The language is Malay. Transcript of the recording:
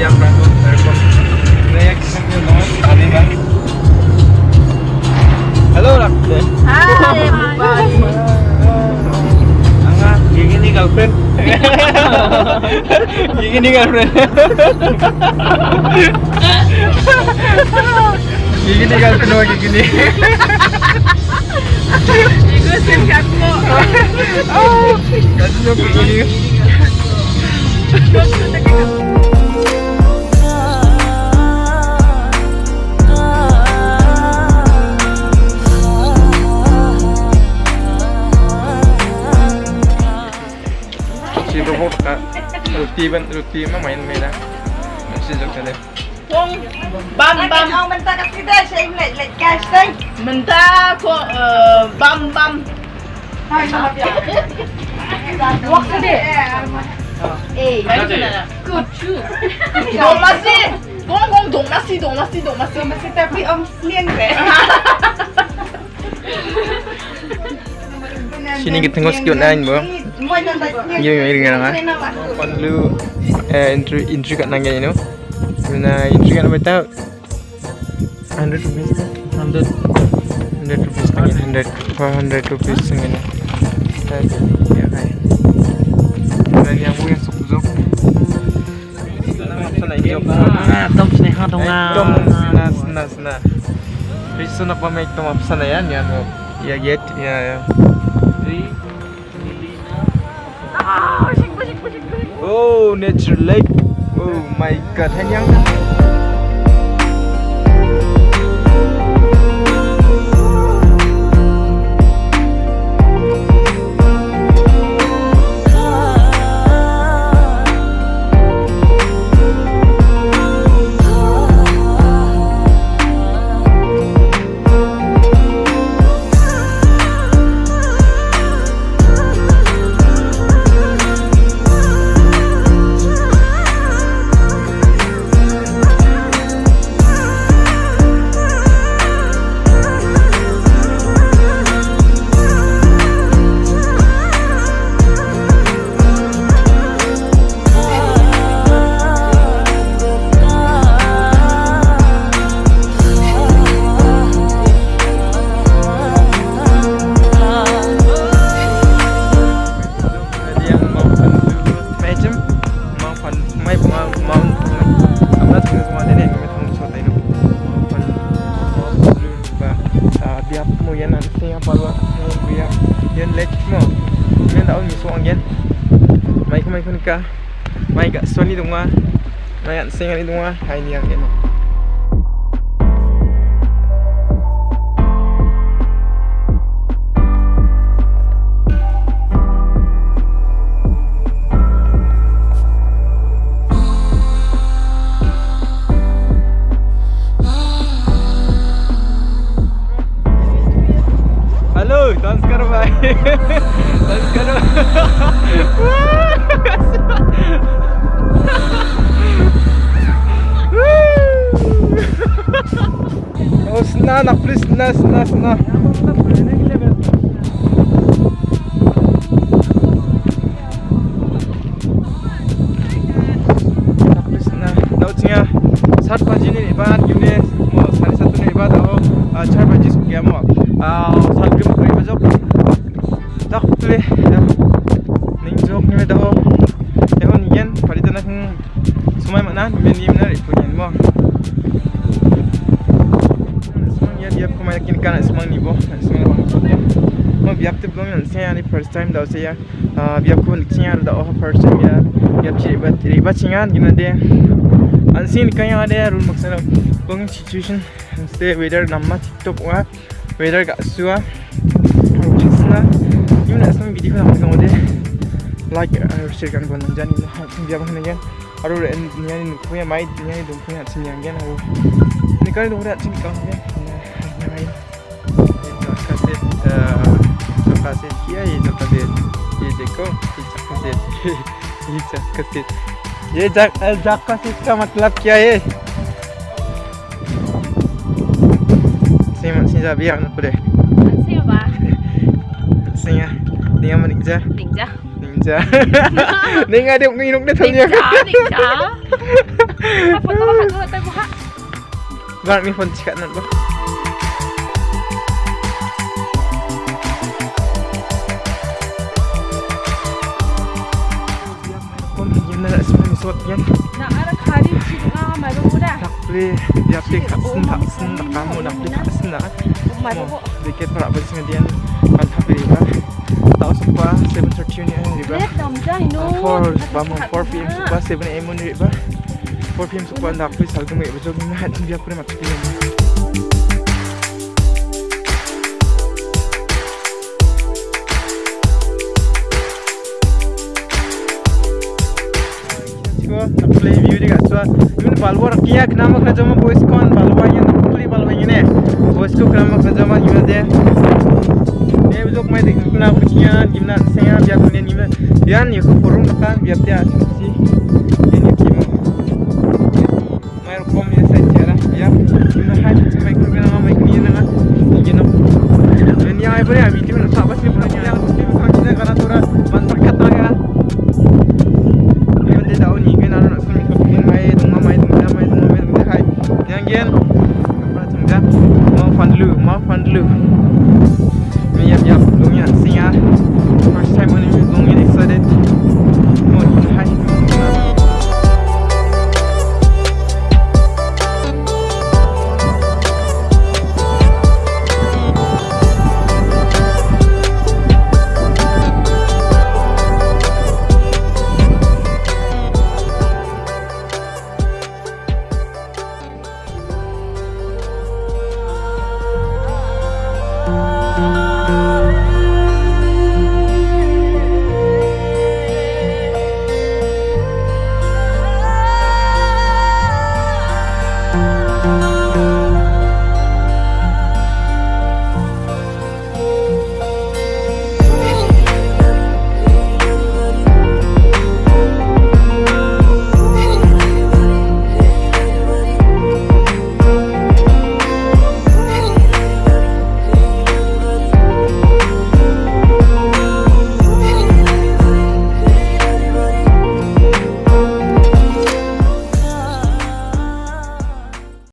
yang bangun airport kan? halo Rakde hai Angga gigi nih girlfriend. Gigi nih girlfriend. Gigi nih girlfriend sama gigi nih. Kamu. Oh, kamu roti bên roti mà main main. Mình sẽ dùng cái này. Wong bam bam. Ông mình ta cắt cái đây xem lại lại cash đây. Menta ko uh, bam bam. Thôi mà bây Wak sedih. Eh, Baik sana. Good too. Dong nasi. Gong gong dong nasi dong nasi dong nasi. masih tapi om liang deh. Sini kita tengok sikit nak bro. Mau nonton Yo yo ini kan ah. Kon lu eh entry entry kat nang ni. Nah entry kat apa tahu? 100 rupees. 100 100 rupees kan 100 400 rupees kan. Ya kan. Dan yang bu yang suku zok. Sana ini apa? Tom Sneha Tom Tom sana sana sana. Riso nak pamay tom apa sana yan yan. Ya get ya ya. Oh, nature lake. Oh my god, hanyang. Jadi mai kemai kun ka mai gak soni dunga mai an singa ni dunga hai ni yang ini Halo, Tanskar bhai. 고생하셨습니다. Semenyimnya, ikutin mau dia kan semang ni bo semang bang mo biap te blong yan se ani first time da se ya biap ko lik singa da oh first time ya biap chi ba ri ba singa gina de ansin kaya ada rule maksana bang situation stay weather namma tiktok wa weather ga suwa Hasna Yung nasa ng video namin ng ode Like, uh, share kan buwan nandyan Yung lahat ng biyabang na yan Aro rin niya ni kuya Ye देखो ये kasi ये kasi ये जक जक kasi इसका मतलब क्या है Sing sing sabi ang apa deh Siapa ba? Sing ah Dia mana kerja Ninja. Ninja Ninja dia nginuk dia tanya Ninja, ninja. foto ka dulu tayo buka. Gar mi phone chikat nat ba. Takli dia pe katsen taksen tak kamu nak katsen nak. Mai ba ko. Dikit para ba sing dian kan tapi ba. Tahu supa 7:30 ni ni ba. Let dam ja hino. 4 ba mo 4 pm supa 7 am ni ba. 4 pm supa nak pe sal kemai bejog ni hat dia pun pe. balwar kiya knama khajama boys kon balwa yin puli balwa yin boys ko knama khajama yin de ne bizok mai de kuna kuchiya gimna seya bya kunen nime yan ye ko porum ka bya bya si yin ki mo mai kom ye sa chera ya. Kima ha chi mai kurgana mai kiyana na yin na yin ya ai bari ami timna sabas Lou, Muff and Yep, yep, Yan First time when I'm excited.